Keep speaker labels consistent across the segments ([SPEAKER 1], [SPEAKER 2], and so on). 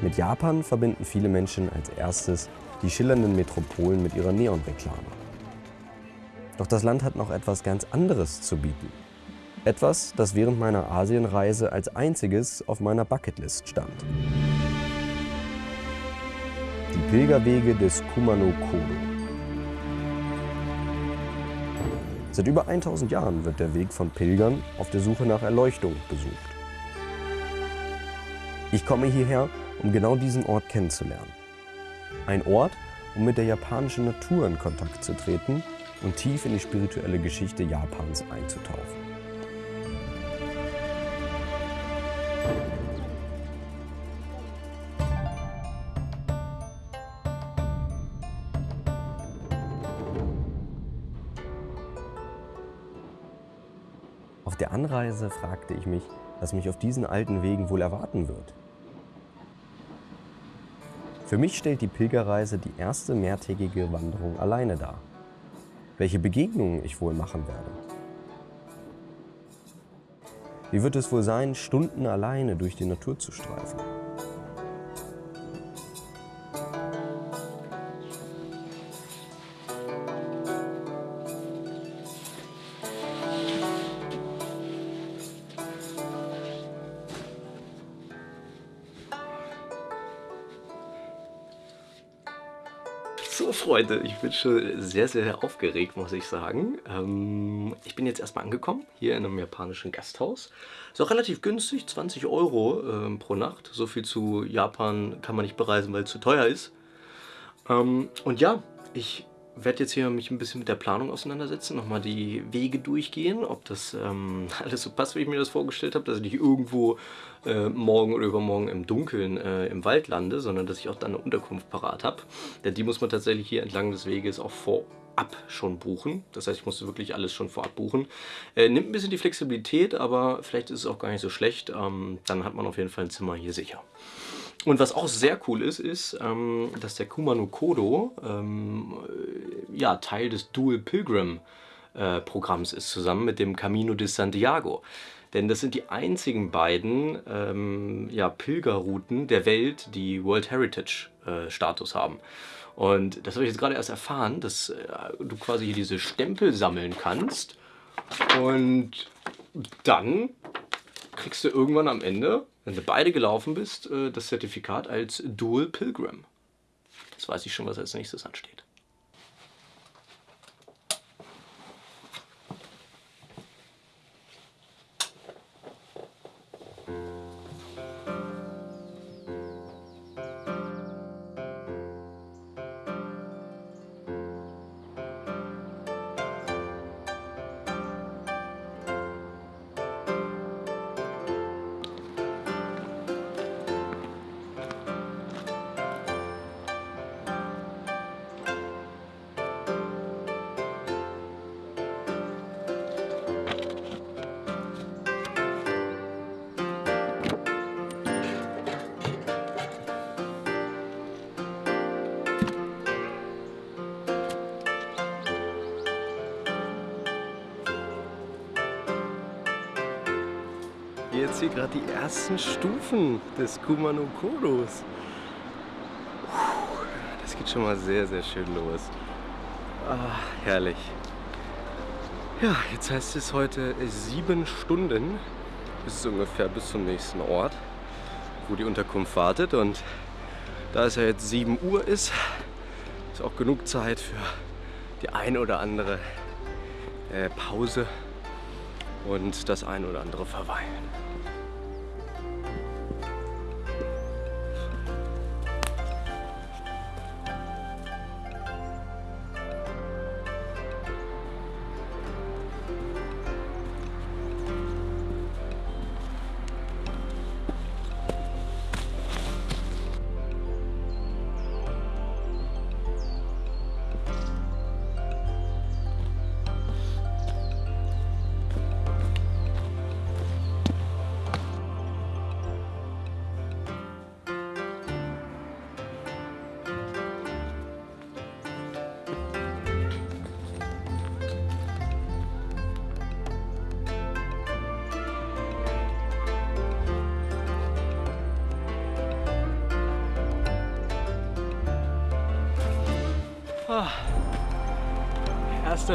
[SPEAKER 1] Mit Japan verbinden viele Menschen als erstes die schillernden Metropolen mit ihrer Neonreklame. Doch das Land hat noch etwas ganz anderes zu bieten. Etwas, das während meiner Asienreise als einziges auf meiner Bucketlist stand. Die Pilgerwege des Kumano Kodo. Seit über 1000 Jahren wird der Weg von Pilgern auf der Suche nach Erleuchtung besucht. Ich komme hierher, um genau diesen Ort kennenzulernen. Ein Ort, um mit der japanischen Natur in Kontakt zu treten und tief in die spirituelle Geschichte Japans einzutauchen. Auf der Anreise fragte ich mich, was mich auf diesen alten Wegen wohl erwarten wird. Für mich stellt die Pilgerreise die erste mehrtägige Wanderung alleine dar. Welche Begegnungen ich wohl machen werde. Wie wird es wohl sein, Stunden alleine durch die Natur zu streifen?
[SPEAKER 2] Freunde, ich bin schon sehr, sehr aufgeregt, muss ich sagen. Ähm, ich bin jetzt erstmal angekommen, hier in einem japanischen Gasthaus. Ist auch relativ günstig, 20 Euro ähm, pro Nacht. So viel zu Japan kann man nicht bereisen, weil es zu teuer ist. Ähm, und ja, ich werde jetzt hier mich ein bisschen mit der Planung auseinandersetzen, nochmal die Wege durchgehen, ob das ähm, alles so passt, wie ich mir das vorgestellt habe, dass ich nicht irgendwo äh, morgen oder übermorgen im Dunkeln äh, im Wald lande, sondern dass ich auch dann eine Unterkunft parat habe. Denn die muss man tatsächlich hier entlang des Weges auch vorab schon buchen. Das heißt, ich musste wirklich alles schon vorab buchen. Äh, nimmt ein bisschen die Flexibilität, aber vielleicht ist es auch gar nicht so schlecht. Ähm, dann hat man auf jeden Fall ein Zimmer hier sicher. Und was auch sehr cool ist, ist, ähm, dass der Kumano Kodo ähm, ja, Teil des Dual Pilgrim äh, Programms ist, zusammen mit dem Camino de Santiago. Denn das sind die einzigen beiden ähm, ja, Pilgerrouten der Welt, die World Heritage äh, Status haben. Und das habe ich jetzt gerade erst erfahren, dass äh, du quasi hier diese Stempel sammeln kannst und dann kriegst du irgendwann am Ende wenn du beide gelaufen bist, äh, das Zertifikat als Dual Pilgrim. Jetzt weiß ich schon, was als nächstes ansteht. Jetzt hier gerade die ersten Stufen des Kumano Kodos. Das geht schon mal sehr, sehr schön los. Ah, herrlich. Ja, jetzt heißt es heute sieben Stunden. bis es ungefähr bis zum nächsten Ort, wo die Unterkunft wartet. Und da es ja jetzt 7 Uhr ist, ist auch genug Zeit für die eine oder andere äh, Pause und das ein oder andere Verweilen.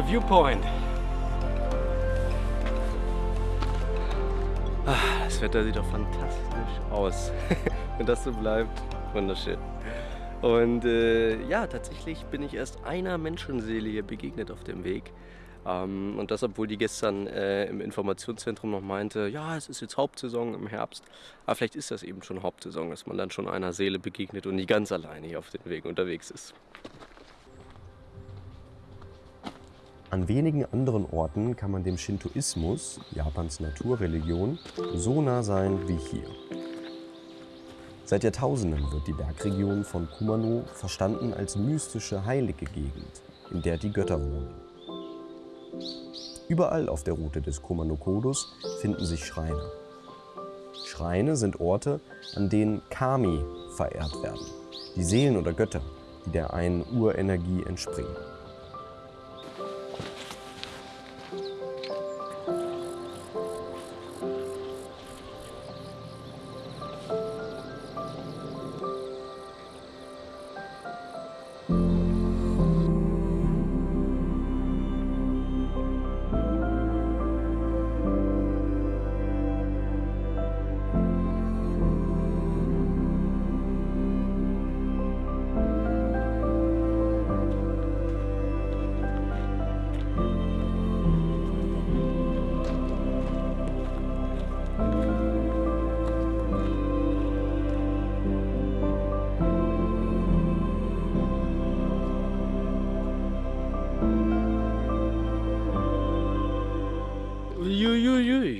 [SPEAKER 2] Viewpoint. Ah, das Wetter sieht doch fantastisch aus. Wenn das so bleibt, wunderschön. Und äh, ja, tatsächlich bin ich erst einer Menschenseele hier begegnet auf dem Weg. Ähm, und das, obwohl die gestern äh, im Informationszentrum noch meinte, ja, es ist jetzt Hauptsaison im Herbst. Aber vielleicht ist das eben schon Hauptsaison, dass man dann schon einer Seele begegnet und nie ganz alleine hier auf dem Weg unterwegs ist.
[SPEAKER 1] An wenigen anderen Orten kann man dem Shintoismus, Japans Naturreligion, so nah sein wie hier. Seit Jahrtausenden wird die Bergregion von Kumano verstanden als mystische, heilige Gegend, in der die Götter wohnen. Überall auf der Route des Kumano-Kodus finden sich Schreine. Schreine sind Orte, an denen Kami verehrt werden, die Seelen oder Götter, die der einen Urenergie entspringen.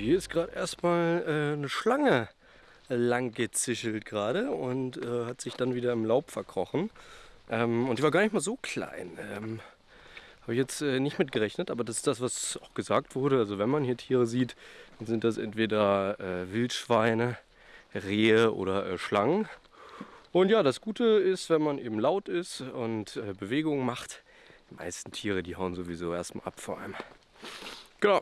[SPEAKER 2] Hier ist gerade erstmal äh, eine Schlange lang gezischelt gerade und äh, hat sich dann wieder im Laub verkrochen. Ähm, und die war gar nicht mal so klein. Ähm, Habe ich jetzt äh, nicht mitgerechnet, aber das ist das, was auch gesagt wurde. Also wenn man hier Tiere sieht, dann sind das entweder äh, Wildschweine, Rehe oder äh, Schlangen. Und ja, das Gute ist, wenn man eben laut ist und äh, Bewegungen macht, die meisten Tiere, die hauen sowieso erstmal ab vor allem. Genau.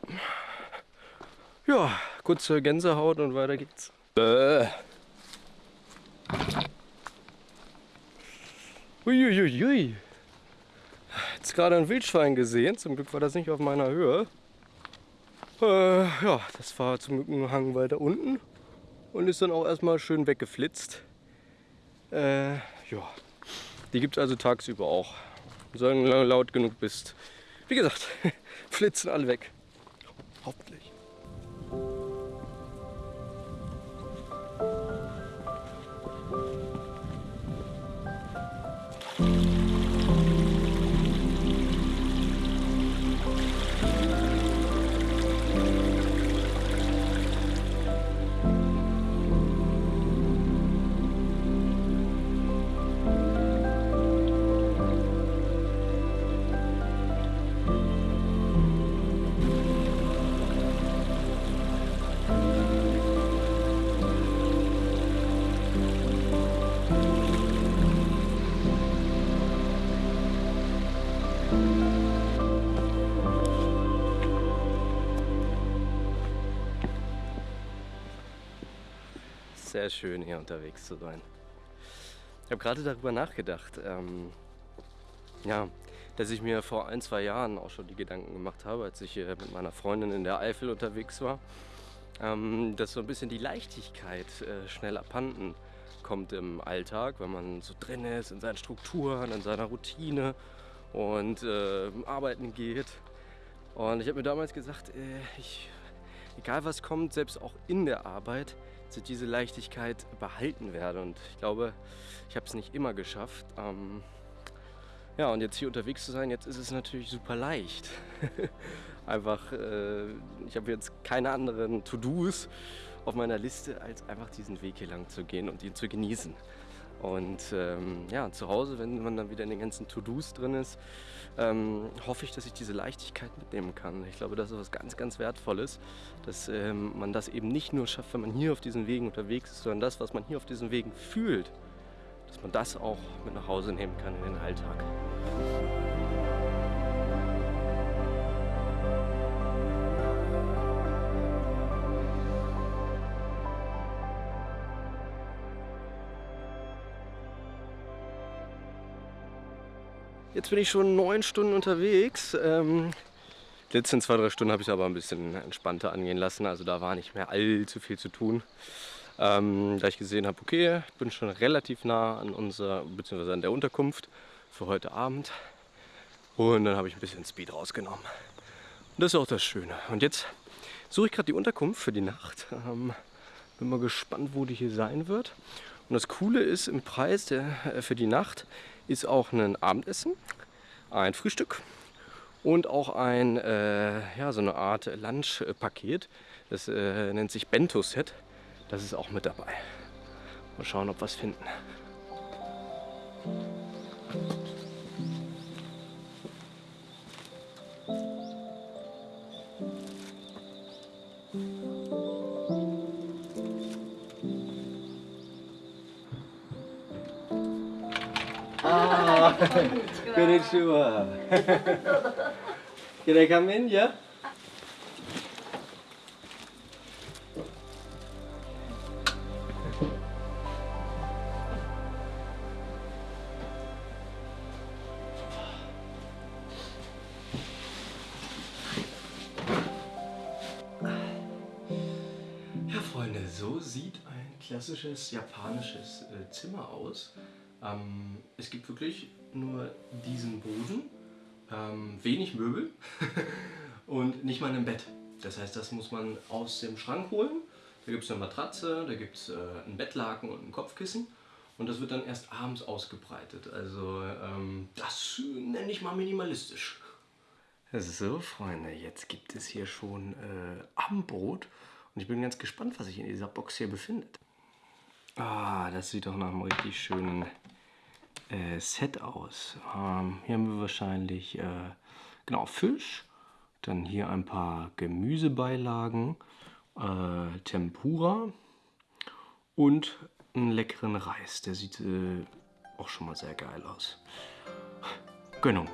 [SPEAKER 2] Ja, kurze Gänsehaut und weiter geht's. Bäh. Uiuiui. Jetzt gerade ein Wildschwein gesehen. Zum Glück war das nicht auf meiner Höhe. Äh, ja, das war zum Glück ein Hang weiter unten und ist dann auch erstmal schön weggeflitzt. Äh, ja, die gibt es also tagsüber auch. Solange du laut genug bist. Wie gesagt, flitzen alle weg. Hoffentlich. Thank you. Sehr schön hier unterwegs zu sein. Ich habe gerade darüber nachgedacht, ähm, ja, dass ich mir vor ein, zwei Jahren auch schon die Gedanken gemacht habe, als ich äh, mit meiner Freundin in der Eifel unterwegs war, ähm, dass so ein bisschen die Leichtigkeit äh, schnell abhanden kommt im Alltag, wenn man so drin ist, in seinen Strukturen, in seiner Routine und äh, arbeiten geht. Und ich habe mir damals gesagt, äh, ich, egal was kommt, selbst auch in der Arbeit, dass ich diese Leichtigkeit behalten werde. Und ich glaube, ich habe es nicht immer geschafft. Ähm, ja, und jetzt hier unterwegs zu sein, jetzt ist es natürlich super leicht. einfach, äh, ich habe jetzt keine anderen To-Dos auf meiner Liste, als einfach diesen Weg hier lang zu gehen und ihn zu genießen. Und ähm, ja, zu Hause, wenn man dann wieder in den ganzen To-Dos drin ist, ähm, hoffe ich, dass ich diese Leichtigkeit mitnehmen kann. Ich glaube, das ist was ganz, ganz Wertvolles, dass ähm, man das eben nicht nur schafft, wenn man hier auf diesen Wegen unterwegs ist, sondern das, was man hier auf diesen Wegen fühlt, dass man das auch mit nach Hause nehmen kann in den Alltag. Jetzt bin ich schon neun Stunden unterwegs. Ähm, die letzten zwei, drei Stunden habe ich aber ein bisschen entspannter angehen lassen. Also da war nicht mehr allzu viel zu tun. Ähm, da ich gesehen habe, okay, ich bin schon relativ nah an unserer, beziehungsweise an der Unterkunft für heute Abend. Und dann habe ich ein bisschen Speed rausgenommen. Und das ist auch das Schöne. Und jetzt suche ich gerade die Unterkunft für die Nacht. Ähm, bin mal gespannt, wo die hier sein wird. Und das Coole ist, im Preis der, äh, für die Nacht ist auch ein Abendessen, ein Frühstück und auch ein, äh, ja, so eine Art Lunchpaket. Das äh, nennt sich Bento-Set. Das ist auch mit dabei. Mal schauen, ob wir es finden. Ah, konnichiwa. Can I come in? Yeah? So sieht ein klassisches japanisches äh, Zimmer aus. Ähm, es gibt wirklich nur diesen Boden, ähm, wenig Möbel und nicht mal ein Bett. Das heißt, das muss man aus dem Schrank holen. Da gibt es eine Matratze, da gibt es äh, ein Bettlaken und ein Kopfkissen. Und das wird dann erst abends ausgebreitet. Also ähm, das nenne ich mal minimalistisch. So, Freunde, jetzt gibt es hier schon äh, Abendbrot. Und ich bin ganz gespannt, was sich in dieser Box hier befindet. Ah, das sieht doch nach einem richtig schönen äh, Set aus. Ähm, hier haben wir wahrscheinlich äh, genau Fisch, dann hier ein paar Gemüsebeilagen, äh, Tempura und einen leckeren Reis. Der sieht äh, auch schon mal sehr geil aus. Gönnung.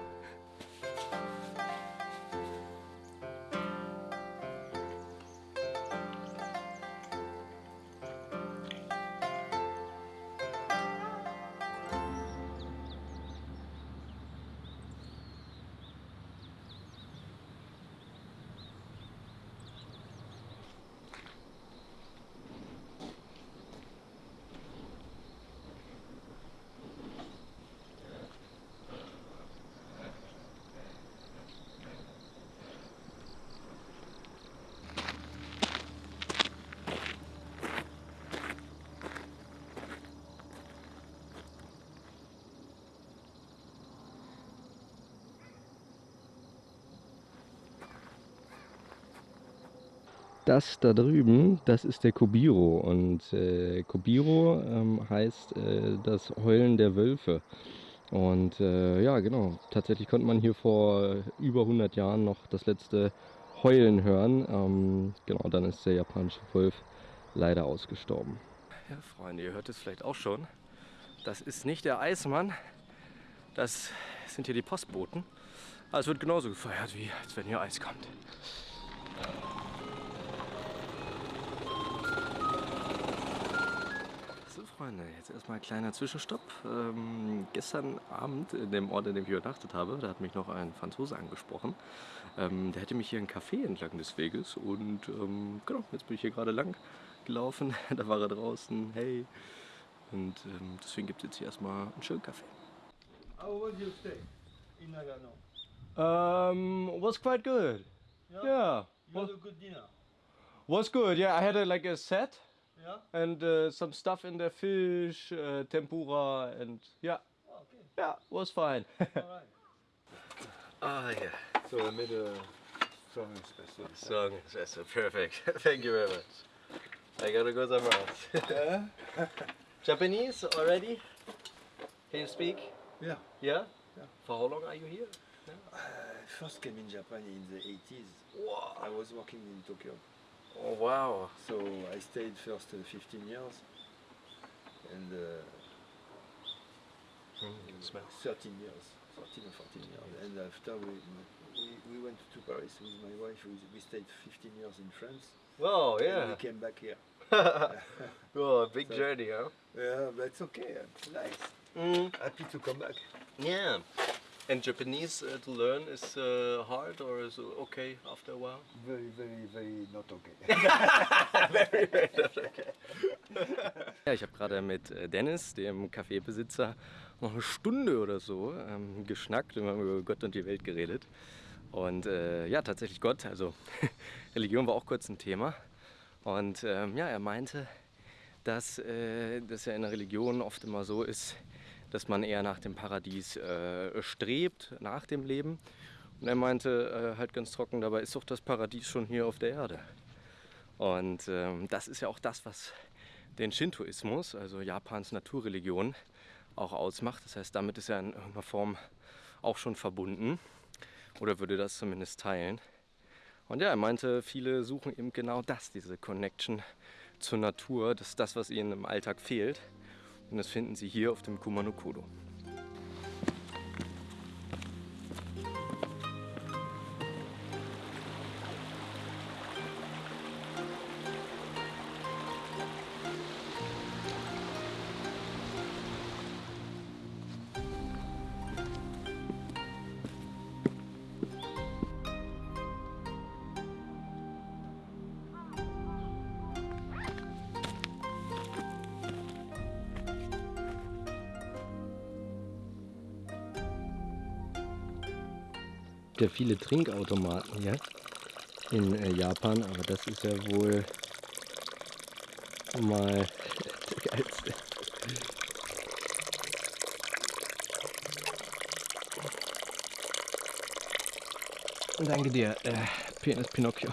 [SPEAKER 2] Das da drüben, das ist der Kobiro und äh, Kobiro ähm, heißt äh, das Heulen der Wölfe. Und äh, ja, genau, tatsächlich konnte man hier vor über 100 Jahren noch das letzte Heulen hören. Ähm, genau, dann ist der japanische Wolf leider ausgestorben. Ja, Freunde, ihr hört es vielleicht auch schon. Das ist nicht der Eismann, das sind hier die Postboten. Aber es wird genauso gefeiert, wie als wenn hier Eis kommt. Freunde, jetzt erstmal ein kleiner Zwischenstopp. Ähm, gestern Abend in dem Ort, in dem ich übernachtet habe, da hat mich noch ein Franzose angesprochen. Ähm, der hätte mich hier einen Café entlang des Weges und ähm, genau, jetzt bin ich hier gerade lang gelaufen. da war er draußen, hey. Und ähm, deswegen gibt es jetzt hier erstmal einen schönen Kaffee.
[SPEAKER 3] How was your stay in Nagano?
[SPEAKER 2] Um, was quite good.
[SPEAKER 3] Yeah?
[SPEAKER 2] Yeah,
[SPEAKER 3] You had a good dinner.
[SPEAKER 2] was good. Yeah, I had a, like a set
[SPEAKER 3] Yeah?
[SPEAKER 2] and uh, some stuff in there, fish, uh, tempura, and yeah,
[SPEAKER 3] Oh, okay.
[SPEAKER 2] yeah, was fine.
[SPEAKER 3] Alright.
[SPEAKER 2] ah, yeah.
[SPEAKER 3] So I made a strong espresso.
[SPEAKER 2] Song espresso, perfect. Thank you very much. I gotta go somewhere else.
[SPEAKER 3] Yeah?
[SPEAKER 2] Japanese already? Can you speak?
[SPEAKER 3] Yeah.
[SPEAKER 2] Yeah?
[SPEAKER 3] Yeah.
[SPEAKER 2] For how long are you here?
[SPEAKER 3] I first came in Japan in the 80s.
[SPEAKER 2] Wow.
[SPEAKER 3] I was working in Tokyo.
[SPEAKER 2] Oh, wow.
[SPEAKER 3] So I stayed first uh, 15 years and uh,
[SPEAKER 2] Mm, smell.
[SPEAKER 3] 13 years, 13 or 14 years. And after we, we, we went to Paris with my wife. We, we stayed 15 years in France.
[SPEAKER 2] Wow, yeah
[SPEAKER 3] And we came back here.
[SPEAKER 2] oh, a big
[SPEAKER 3] So-
[SPEAKER 2] journey, huh?
[SPEAKER 3] Yeah, but it's okay. It's nice.
[SPEAKER 2] Mm.
[SPEAKER 3] Happy to come back.
[SPEAKER 2] Yeah. And Japanese uh, to learn is uh, hard or is it okay after a while?
[SPEAKER 3] Very, very, very not okay.
[SPEAKER 2] Ja, ich habe gerade mit äh, Dennis, dem Kaffeebesitzer, noch eine Stunde oder so ähm, geschnackt und wir haben über Gott und die Welt geredet. Und äh, ja, tatsächlich Gott, also Religion war auch kurz ein Thema. Und ähm, ja, er meinte, dass äh, das ja in der Religion oft immer so ist, dass man eher nach dem Paradies äh, strebt, nach dem Leben. Und er meinte äh, halt ganz trocken, dabei ist doch das Paradies schon hier auf der Erde. Und ähm, das ist ja auch das, was den Shintoismus, also Japans Naturreligion, auch ausmacht. Das heißt, damit ist er in irgendeiner Form auch schon verbunden oder würde das zumindest teilen. Und ja, er meinte, viele suchen eben genau das, diese Connection zur Natur. Das ist das, was ihnen im Alltag fehlt. Und das finden sie hier auf dem Kumanokodo. ja Trinkautomaten hier in äh, Japan, aber das ist ja wohl mal der geilste. Danke dir, äh, Penis Pinocchio.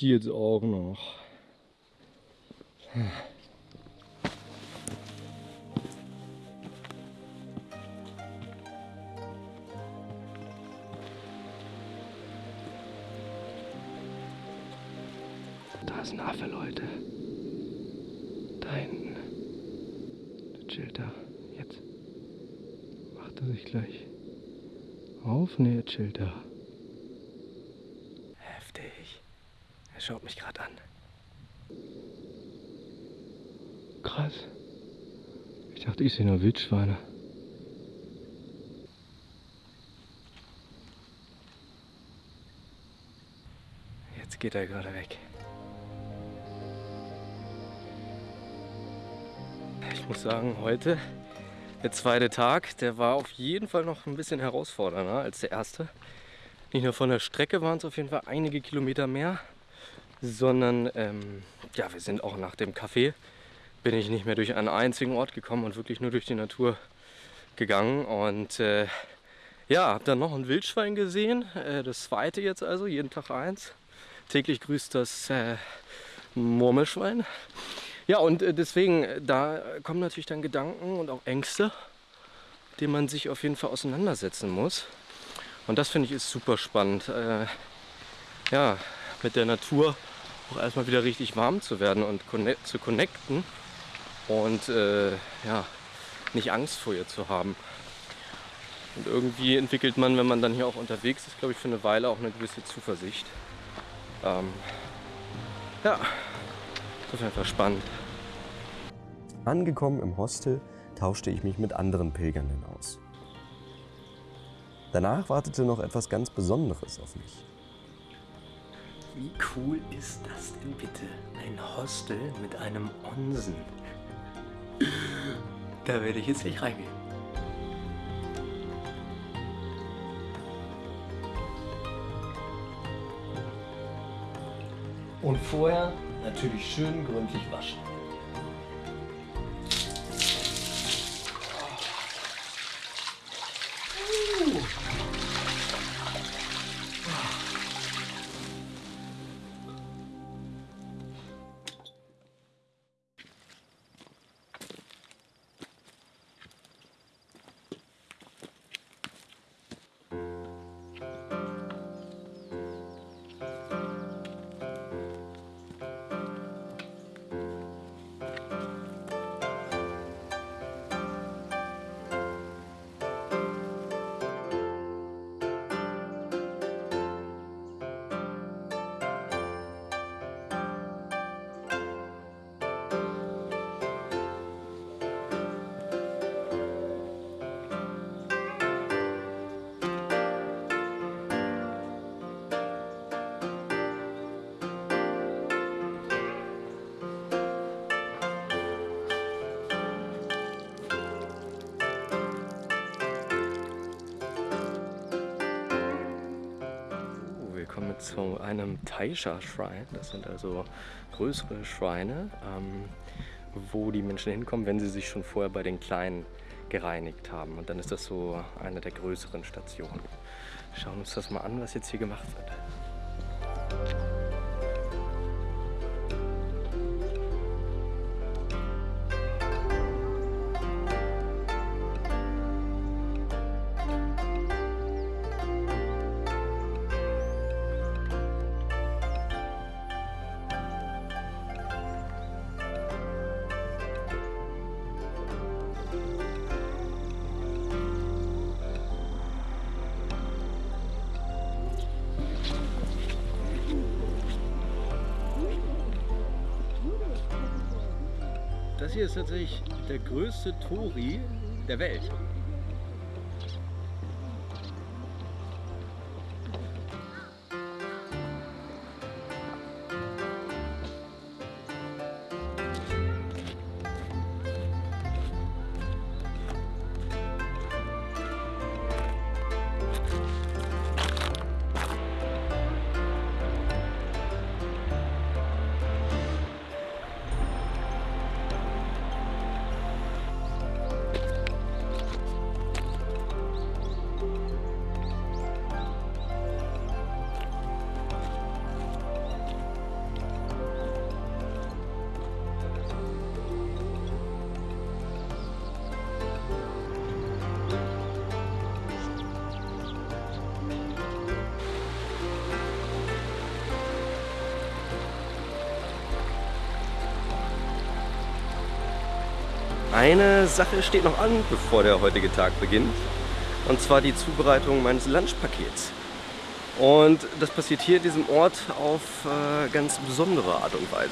[SPEAKER 2] Die jetzt auch noch. Da ist ein Affe, Leute. Da hinten. Der chillt da. Jetzt. Macht er sich gleich auf? Ne, er chillt da. Heftig. Er schaut mich gerade an. Krass. Ich dachte, ich sehe nur Wildschweine. Jetzt geht er gerade weg. Ich muss sagen, heute, der zweite Tag, der war auf jeden Fall noch ein bisschen herausfordernder als der erste. Nicht nur von der Strecke waren es auf jeden Fall einige Kilometer mehr, sondern ähm, ja, wir sind auch nach dem Café, bin ich nicht mehr durch einen einzigen Ort gekommen und wirklich nur durch die Natur gegangen. Und äh, ja, habe dann noch ein Wildschwein gesehen, äh, das zweite jetzt also, jeden Tag eins. Täglich grüßt das äh, Murmelschwein. Ja, und äh, deswegen, äh, da kommen natürlich dann Gedanken und auch Ängste, denen man sich auf jeden Fall auseinandersetzen muss. Und das finde ich ist super spannend. Äh, ja, mit der Natur auch erstmal wieder richtig warm zu werden und connect, zu connecten und äh, ja, nicht Angst vor ihr zu haben. Und irgendwie entwickelt man, wenn man dann hier auch unterwegs ist, glaube ich, für eine Weile auch eine gewisse Zuversicht. Ähm, ja, ist auf jeden Fall spannend.
[SPEAKER 1] Angekommen im Hostel tauschte ich mich mit anderen Pilgernden aus. Danach wartete noch etwas ganz Besonderes auf mich.
[SPEAKER 2] Wie cool ist das denn bitte? Ein Hostel mit einem Onsen. Da werde ich jetzt nicht reingehen. Und vorher natürlich schön gründlich waschen. Zu einem Taisha Shrine. Das sind also größere Schreine, ähm, wo die Menschen hinkommen, wenn sie sich schon vorher bei den kleinen gereinigt haben. Und dann ist das so eine der größeren Stationen. Schauen uns das mal an, was jetzt hier gemacht wird.
[SPEAKER 4] Tatsächlich der größte Tori der Welt.
[SPEAKER 2] Eine Sache steht noch an, bevor der heutige Tag beginnt. Und zwar die Zubereitung meines Lunchpakets. Und das passiert hier in diesem Ort auf äh, ganz besondere Art und Weise.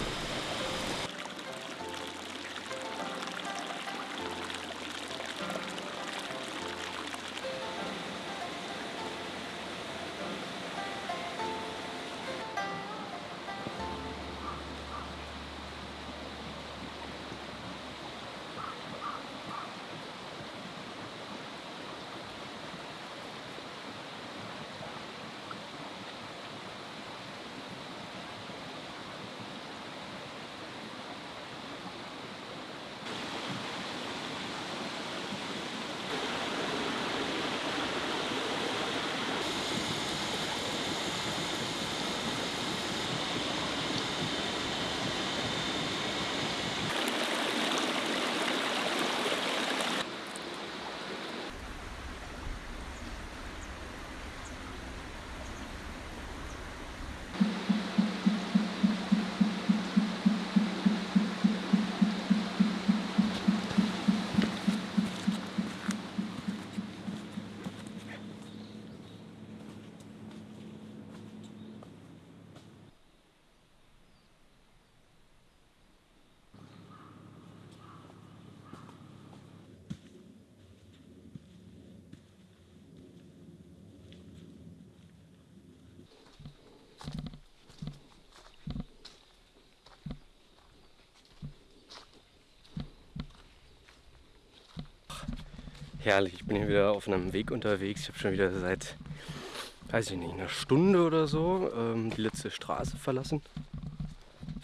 [SPEAKER 2] Herrlich, ich bin hier wieder auf einem Weg unterwegs. Ich habe schon wieder seit, weiß ich nicht, einer Stunde oder so ähm, die letzte Straße verlassen.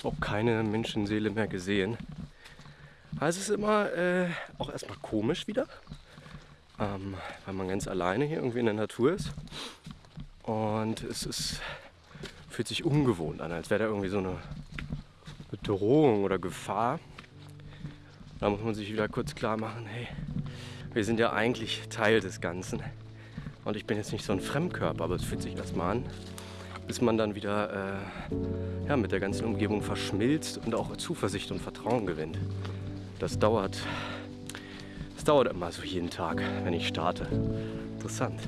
[SPEAKER 2] Auch keine Menschenseele mehr gesehen. Also es ist immer äh, auch erstmal komisch wieder, ähm, weil man ganz alleine hier irgendwie in der Natur ist. Und es ist, fühlt sich ungewohnt an, als wäre da irgendwie so eine Bedrohung oder Gefahr. Da muss man sich wieder kurz klar machen, hey, wir sind ja eigentlich Teil des Ganzen. Und ich bin jetzt nicht so ein Fremdkörper, aber es fühlt sich erstmal an, bis man dann wieder äh, ja, mit der ganzen Umgebung verschmilzt und auch Zuversicht und Vertrauen gewinnt. Das dauert, das dauert immer so jeden Tag, wenn ich starte. Interessant.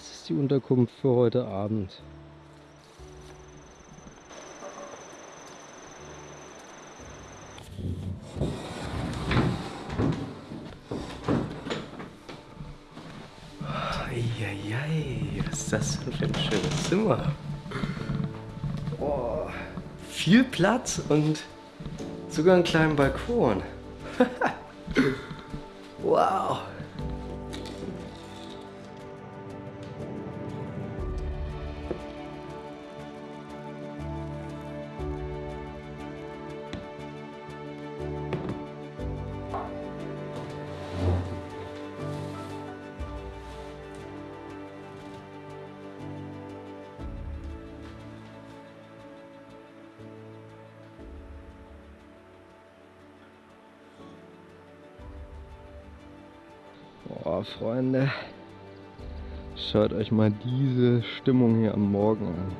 [SPEAKER 1] Das ist die Unterkunft für heute Abend.
[SPEAKER 2] Eieiei, was ist das für ein schönes Zimmer? Oh, viel Platz und sogar einen kleinen Balkon.
[SPEAKER 1] Freunde. Schaut euch mal diese Stimmung hier am Morgen an.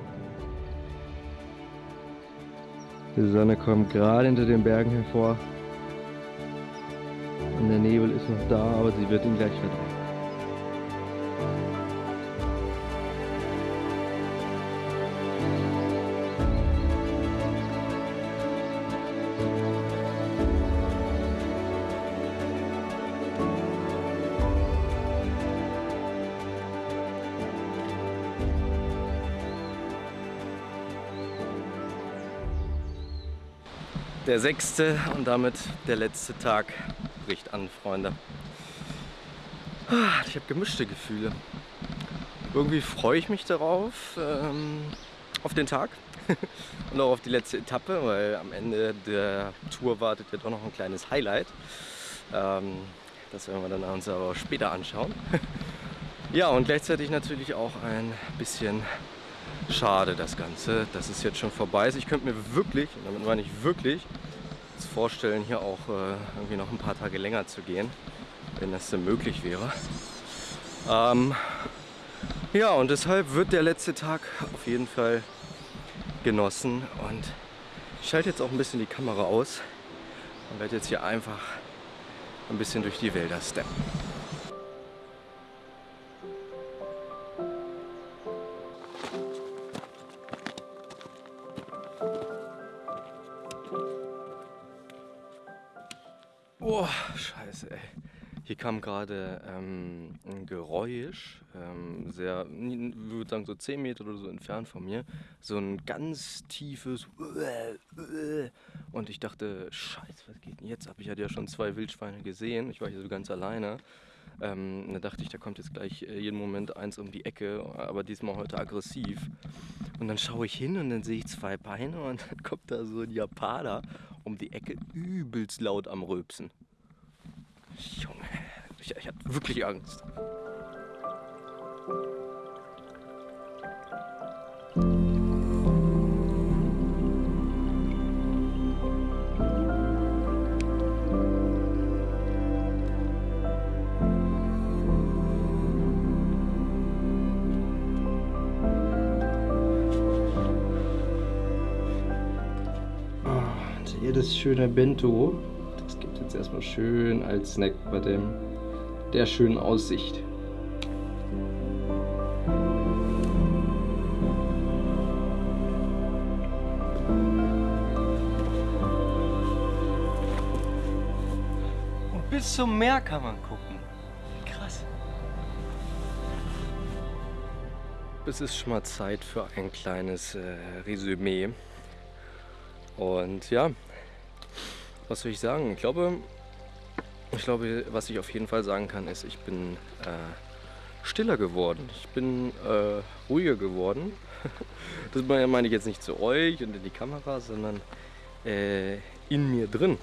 [SPEAKER 1] Die Sonne kommt gerade hinter den Bergen hervor. Und der Nebel ist noch da, aber sie wird ihn gleich verdrängen.
[SPEAKER 2] Der sechste und damit der letzte Tag bricht an, Freunde. Ah, Ich habe gemischte Gefühle. Irgendwie freue ich mich darauf, ähm, auf den Tag und auch auf die letzte Etappe, weil am Ende der Tour wartet ja doch noch ein kleines Highlight. Ähm, das werden wir dann uns aber später anschauen. ja, und gleichzeitig natürlich auch ein bisschen schade das Ganze, dass es jetzt schon vorbei ist. Ich könnte mir wirklich, und damit meine ich wirklich, vorstellen, hier auch äh, irgendwie noch ein paar Tage länger zu gehen, wenn das denn möglich wäre. Ähm, ja, und deshalb wird der letzte Tag auf jeden Fall genossen und ich schalte jetzt auch ein bisschen die Kamera aus und werde jetzt hier einfach ein bisschen durch die Wälder steppen. Kam gerade ähm, ein Geräusch, ähm, sehr, ich würde sagen so 10 Meter oder so entfernt von mir. So ein ganz tiefes und ich dachte, scheiße, was geht denn jetzt ab? Ich hatte ja schon zwei Wildschweine gesehen, ich war hier so ganz alleine. Ähm, da dachte ich, da kommt jetzt gleich äh, jeden Moment eins um die Ecke, aber diesmal heute aggressiv. Und dann schaue ich hin und dann sehe ich zwei Beine und dann kommt da so ein Japaner um die Ecke übelst laut am Rülpsen. Junge, ich, ich hatte wirklich Angst. Und hier das schöne Bento. Das gibt jetzt erstmal schön als Snack bei dem, der schönen Aussicht. Und bis zum Meer kann man gucken. Krass. Es ist schon mal Zeit für ein kleines äh, Resümee. Und ja, was soll ich sagen? Ich glaube, ich glaube, was ich auf jeden Fall sagen kann, ist, ich bin äh, stiller geworden. Ich bin äh, ruhiger geworden. Das meine ich jetzt nicht zu euch und in die Kamera, sondern äh, in mir drin.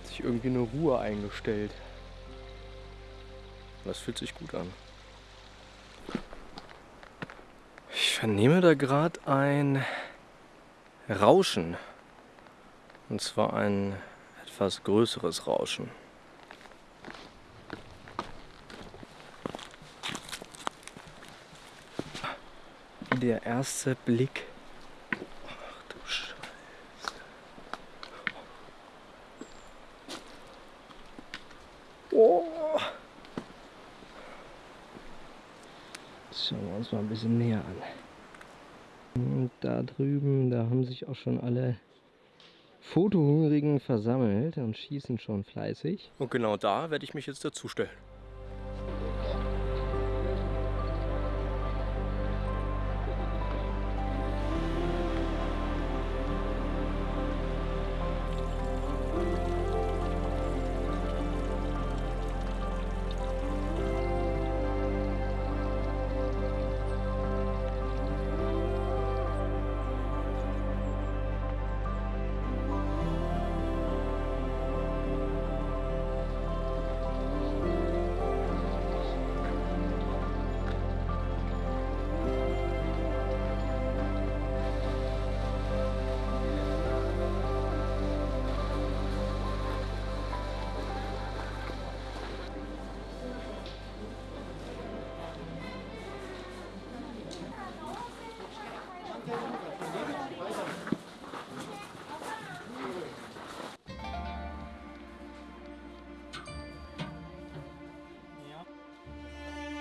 [SPEAKER 2] Hat sich irgendwie eine Ruhe eingestellt. Das fühlt sich gut an. Ich vernehme da gerade ein Rauschen. Und zwar ein etwas größeres Rauschen. Der erste Blick. Ach du Scheiße. Oh.
[SPEAKER 5] Schauen wir uns mal ein bisschen näher an. Und da drüben, da haben sich auch schon alle Fotohungrigen versammelt und schießen schon fleißig.
[SPEAKER 2] Und genau da werde ich mich jetzt dazustellen.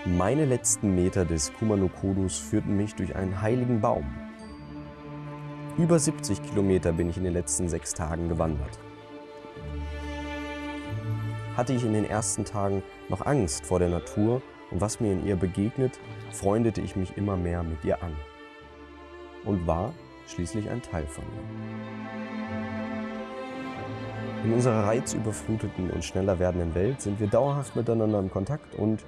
[SPEAKER 1] Meine letzten Meter des Kumanokodus führten mich durch einen heiligen Baum. Über 70 Kilometer bin ich in den letzten sechs Tagen gewandert. Hatte ich in den ersten Tagen noch Angst vor der Natur und was mir in ihr begegnet, freundete ich mich immer mehr mit ihr an und war schließlich ein Teil von ihr. In unserer reizüberfluteten und schneller werdenden Welt sind wir dauerhaft miteinander im Kontakt und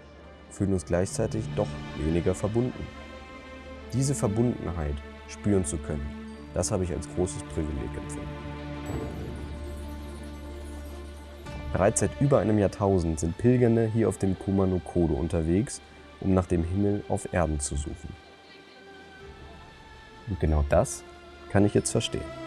[SPEAKER 1] fühlen uns gleichzeitig doch weniger verbunden. Diese Verbundenheit spüren zu können, das habe ich als großes Privileg empfunden. Bereits seit über einem Jahrtausend sind Pilgernde hier auf dem Kumano Kodo unterwegs, um nach dem Himmel auf Erden zu suchen. Und genau das kann ich jetzt verstehen.